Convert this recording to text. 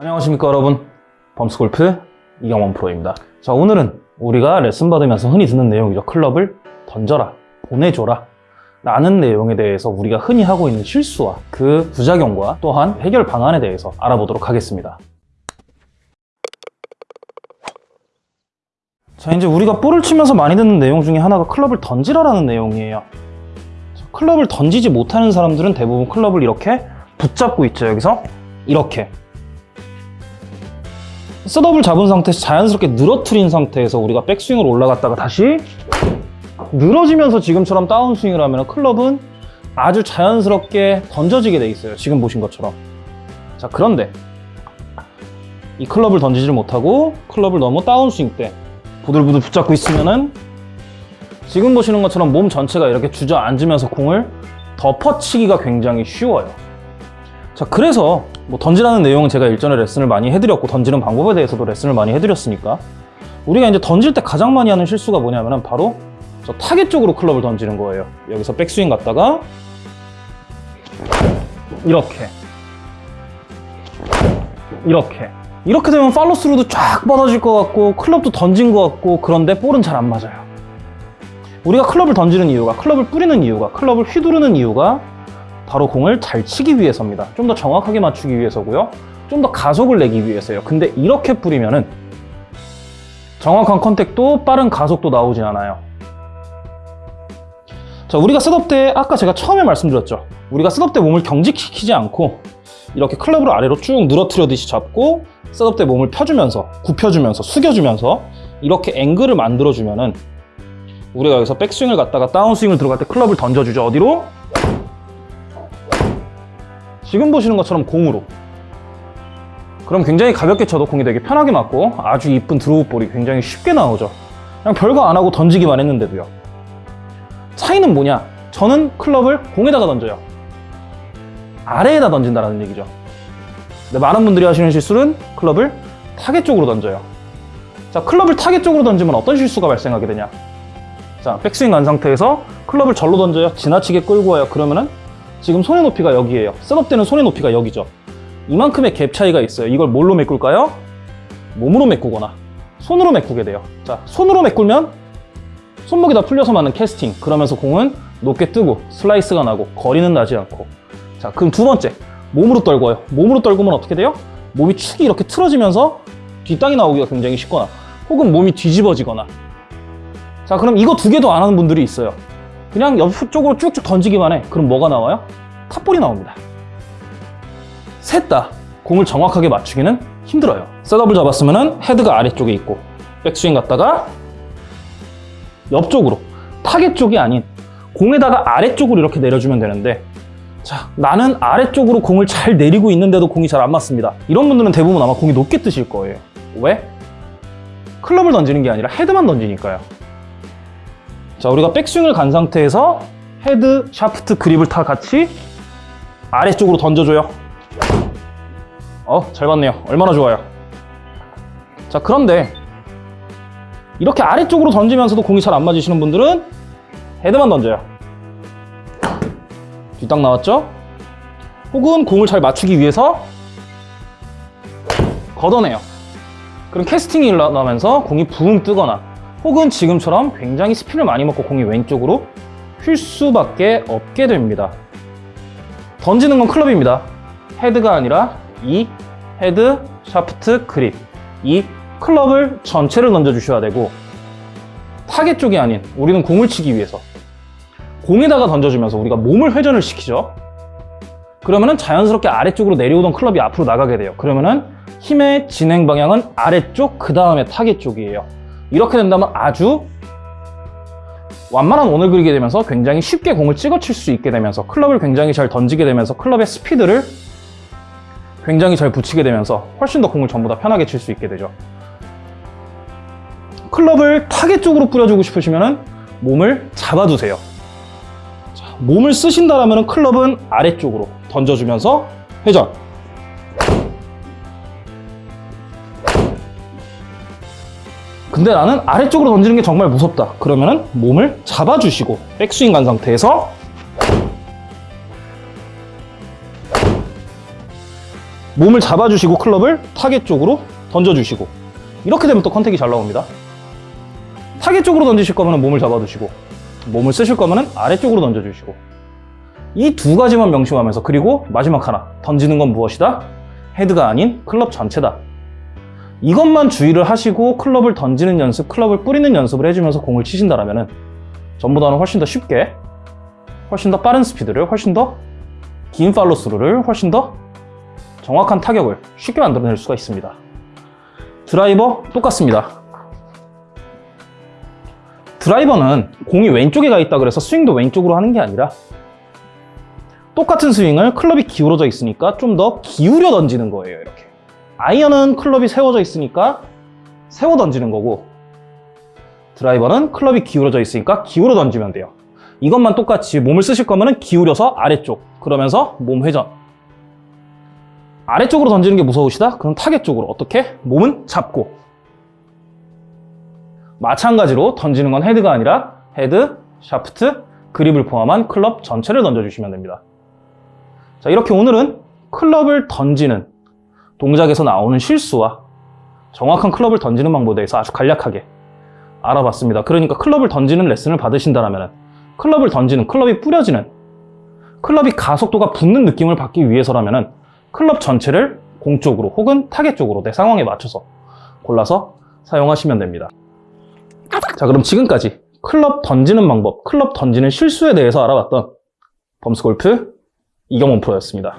안녕하십니까 여러분. 범스골프 이경원 프로입니다. 자 오늘은 우리가 레슨 받으면서 흔히 듣는 내용이죠. 클럽을 던져라 보내줘라 라는 내용에 대해서 우리가 흔히 하고 있는 실수와 그 부작용과 또한 해결 방안에 대해서 알아보도록 하겠습니다. 자 이제 우리가 볼을 치면서 많이 듣는 내용 중에 하나가 클럽을 던지라라는 내용이에요. 자, 클럽을 던지지 못하는 사람들은 대부분 클럽을 이렇게 붙잡고 있죠. 여기서 이렇게 셋업을 잡은 상태에서 자연스럽게 늘어뜨린 상태에서 우리가 백스윙으로 올라갔다가 다시 늘어지면서 지금처럼 다운스윙을 하면 클럽은 아주 자연스럽게 던져지게 돼 있어요. 지금 보신 것처럼. 자 그런데 이 클럽을 던지지를 못하고 클럽을 너무 다운스윙 때 부들부들 붙잡고 있으면은 지금 보시는 것처럼 몸 전체가 이렇게 주저앉으면서 공을 덮어치기가 굉장히 쉬워요 자 그래서 뭐 던지라는 내용은 제가 일전에 레슨을 많이 해드렸고 던지는 방법에 대해서도 레슨을 많이 해드렸으니까 우리가 이제 던질 때 가장 많이 하는 실수가 뭐냐면은 바로 저 타겟 쪽으로 클럽을 던지는 거예요. 여기서 백스윙 갔다가 이렇게. 이렇게. 이렇게 되면 팔로스루도 쫙 뻗어질 것 같고 클럽도 던진 것 같고 그런데 볼은 잘 안 맞아요. 우리가 클럽을 던지는 이유가 클럽을 뿌리는 이유가 클럽을 휘두르는 이유가 바로 공을 잘 치기 위해서입니다. 좀 더 정확하게 맞추기 위해서고요. 좀 더 가속을 내기 위해서요. 근데 이렇게 뿌리면은 정확한 contact도 빠른 가속도 나오진 않아요. 자, 우리가 setup 때 아까 제가 처음에 말씀드렸죠. 우리가 setup 때 몸을 경직시키지 않고 이렇게 클럽을 아래로 쭉 늘어뜨리듯이 잡고 setup 때 몸을 펴주면서 굽혀주면서 숙여주면서 이렇게 앵글을 만들어주면은 우리가 여기서 백스윙을 갔다가 다운스윙을 들어갈 때 클럽을 던져주죠. 어디로? 지금 보시는 것처럼 공으로. 그럼 굉장히 가볍게 쳐도 공이 되게 편하게 맞고 아주 이쁜 드로우 볼이 굉장히 쉽게 나오죠. 그냥 별거 안 하고 던지기만 했는데도요. 차이는 뭐냐? 저는 클럽을 공에다가 던져요. 아래에다 던진다는 얘기죠. 근데 많은 분들이 하시는 실수는 클럽을 타겟 쪽으로 던져요. 자 클럽을 타겟 쪽으로 던지면 어떤 실수가 발생하게 되냐? 자 백스윙 간 상태에서 클럽을 절로 던져요. 지나치게 끌고 와요. 그러면은 지금 손의 높이가 여기에요. setup 때는 손의 높이가 여기죠. 이만큼의 갭 차이가 있어요. 이걸 뭘로 메꿀까요? 몸으로 메꾸거나 손으로 메꾸게 돼요. 자 손으로 메꾸면 손목이 다 풀려서 맞는 캐스팅. 그러면서 공은 높게 뜨고 슬라이스가 나고 거리는 나지 않고. 자 그럼 두 번째. 몸으로 떨궈요. 몸으로 떨구면 어떻게 돼요? 몸이 축이 이렇게 틀어지면서 뒷땅이 나오기가 굉장히 쉽거나 혹은 몸이 뒤집어지거나. 자 그럼 이거 두 개도 안 하는 분들이 있어요 그냥 옆쪽으로 쭉쭉 던지기만 해. 그럼 뭐가 나와요? 탑볼이 나옵니다. 셋 다 공을 정확하게 맞추기는 힘들어요. 셋업을 잡았으면 헤드가 아래쪽에 있고 백스윙 갔다가 옆쪽으로 타겟 쪽이 아닌 공에다가 아래쪽으로 이렇게 내려주면 되는데 자 나는 아래쪽으로 공을 잘 내리고 있는데도 공이 잘 안 맞습니다. 이런 분들은 대부분 아마 공이 높게 뜨실 거예요. 왜? 클럽을 던지는 게 아니라 헤드만 던지니까요 자 우리가 백스윙을 간 상태에서 헤드, 샤프트, 그립을 다 같이 아래쪽으로 던져줘요. 어, 잘 봤네요. 얼마나 좋아요. 자 그런데 이렇게 아래쪽으로 던지면서도 공이 잘 안 맞으시는 분들은 헤드만 던져요. 뒷땅 나왔죠? 혹은 공을 잘 맞추기 위해서 걷어내요. 그럼 캐스팅이 일어나면서 공이 붕 뜨거나 혹은 지금처럼 굉장히 스피를 많이 먹고 공이 왼쪽으로 휠 수밖에 없게 됩니다. 던지는 건 클럽입니다. 헤드가 아니라 이 헤드, 샤프트, 그립 이 클럽을 전체를 던져주셔야 되고 타겟 쪽이 아닌 우리는 공을 치기 위해서 공에다가 던져주면서 우리가 몸을 회전을 시키죠. 그러면 은 자연스럽게 아래쪽으로 내려오던 클럽이 앞으로 나가게 돼요. 그러면 은 힘의 진행 방향은 아래쪽, 그 다음에 타겟 쪽이에요. 이렇게 된다면 아주 완만한 원을 그리게 되면서 굉장히 쉽게 공을 찍어칠 수 있게 되면서 클럽을 굉장히 잘 던지게 되면서 클럽의 스피드를 굉장히 잘 붙이게 되면서 훨씬 더 공을 전부 다 편하게 칠 수 있게 되죠. 클럽을 타겟 쪽으로 뿌려주고 싶으시면 몸을 잡아두세요. 자, 몸을 쓰신다면 클럽은 아래쪽으로 던져주면서 회전 근데 나는 아래쪽으로 던지는 게 정말 무섭다 그러면은 몸을 잡아주시고 백스윙 간 상태에서 몸을 잡아주시고 클럽을 타겟 쪽으로 던져주시고 이렇게 되면 또 컨택이 잘 나옵니다. 타겟 쪽으로 던지실 거면 몸을 잡아두시고 몸을 쓰실 거면 아래쪽으로 던져주시고 이 두 가지만 명심하면서 그리고 마지막 하나 던지는 건 무엇이다? 헤드가 아닌 클럽 전체다. 이것만 주의를 하시고 클럽을 던지는 연습, 클럽을 뿌리는 연습을 해주면서 공을 치신다면 전보다는 훨씬 더 쉽게 훨씬 더 빠른 스피드를 훨씬 더 긴 팔로스루를 훨씬 더 정확한 타격을 쉽게 만들어낼 수가 있습니다. 드라이버 똑같습니다. 드라이버는 공이 왼쪽에 가 있다 그래서 스윙도 왼쪽으로 하는 게 아니라 똑같은 스윙을 클럽이 기울어져 있으니까 좀 더 기울여 던지는 거예요, 이렇게. 아이언은 클럽이 세워져 있으니까 세워 던지는 거고 드라이버는 클럽이 기울어져 있으니까 기울어 던지면 돼요. 이것만 똑같이 몸을 쓰실 거면 기울여서 아래쪽 그러면서 몸 회전 아래쪽으로 던지는 게 무서우시다? 그럼 타겟 쪽으로 어떻게? 몸은 잡고 마찬가지로 던지는 건 헤드가 아니라 헤드, 샤프트, 그립을 포함한 클럽 전체를 던져주시면 됩니다. 자 이렇게 오늘은 클럽을 던지는 동작에서 나오는 실수와 정확한 클럽을 던지는 방법에 대해서 아주 간략하게 알아봤습니다. 그러니까 클럽을 던지는 레슨을 받으신다면 클럽을 던지는, 클럽이 뿌려지는, 클럽이 가속도가 붙는 느낌을 받기 위해서라면 클럽 전체를 공 쪽으로 혹은 타겟 쪽으로 내 상황에 맞춰서 골라서 사용하시면 됩니다. 자, 그럼 지금까지 클럽 던지는 방법, 클럽 던지는 실수에 대해서 알아봤던 범스골프 이경원 프로였습니다.